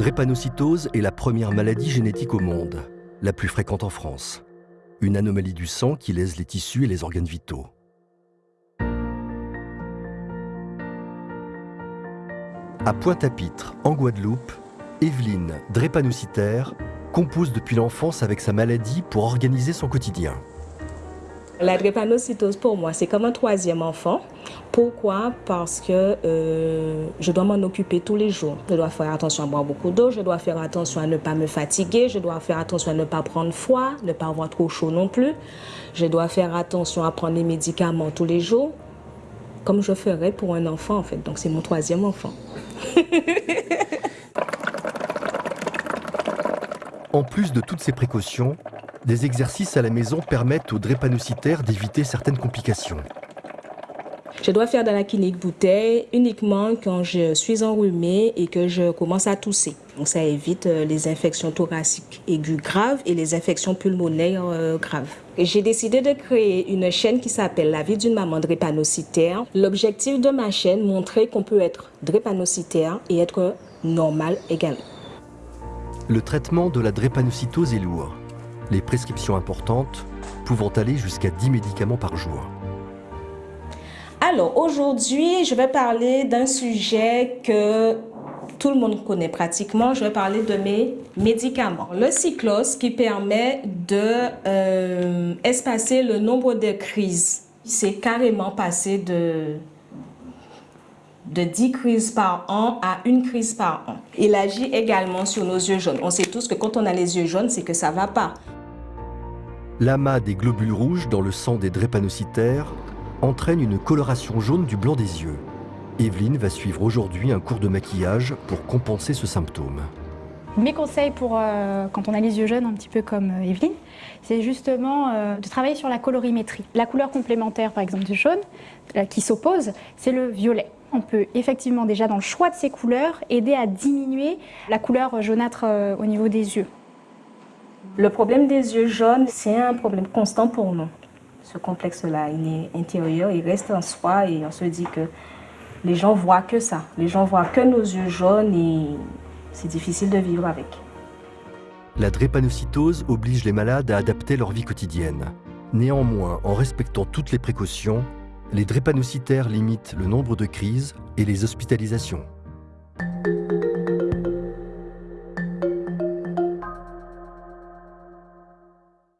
drépanocytose est la première maladie génétique au monde, la plus fréquente en France. Une anomalie du sang qui lèse les tissus et les organes vitaux. À Pointe-à-Pitre, en Guadeloupe, Evelyne, drépanocytaire, compose depuis l'enfance avec sa maladie pour organiser son quotidien. La drépanocytose pour moi, c'est comme un troisième enfant. Pourquoi? Parce que euh, je dois m'en occuper tous les jours. Je dois faire attention à boire beaucoup d'eau, je dois faire attention à ne pas me fatiguer, je dois faire attention à ne pas prendre froid, ne pas avoir trop chaud non plus. Je dois faire attention à prendre les médicaments tous les jours, comme je ferais pour un enfant en fait. Donc c'est mon troisième enfant. en plus de toutes ces précautions, des exercices à la maison permettent aux drépanocytaires d'éviter certaines complications. Je dois faire de la clinique bouteille uniquement quand je suis enrhumée et que je commence à tousser. Donc ça évite euh, les infections thoraciques aiguës graves et les infections pulmonaires euh, graves. J'ai décidé de créer une chaîne qui s'appelle La vie d'une maman drépanocytaire. L'objectif de ma chaîne, montrer qu'on peut être drépanocytaire et être normal également. Le traitement de la drépanocytose est lourd. Les prescriptions importantes pouvant aller jusqu'à 10 médicaments par jour. Alors aujourd'hui, je vais parler d'un sujet que tout le monde connaît pratiquement. Je vais parler de mes médicaments. Le cyclos qui permet de euh, espacer le nombre de crises. C'est carrément passé de, de 10 crises par an à une crise par an. Il agit également sur nos yeux jaunes. On sait tous que quand on a les yeux jaunes, c'est que ça va pas. L'amas des globules rouges dans le sang des drépanocytaires entraîne une coloration jaune du blanc des yeux. Evelyne va suivre aujourd'hui un cours de maquillage pour compenser ce symptôme. Mes conseils pour euh, quand on a les yeux jaunes, un petit peu comme euh, Evelyne, c'est justement euh, de travailler sur la colorimétrie. La couleur complémentaire, par exemple, du jaune, qui s'oppose, c'est le violet. On peut effectivement déjà dans le choix de ces couleurs aider à diminuer la couleur jaunâtre au niveau des yeux. Le problème des yeux jaunes, c'est un problème constant pour nous ce complexe-là, il est intérieur, il reste en soi et on se dit que les gens voient que ça. Les gens voient que nos yeux jaunes et c'est difficile de vivre avec. La drépanocytose oblige les malades à adapter leur vie quotidienne. Néanmoins, en respectant toutes les précautions, les drépanocytaires limitent le nombre de crises et les hospitalisations.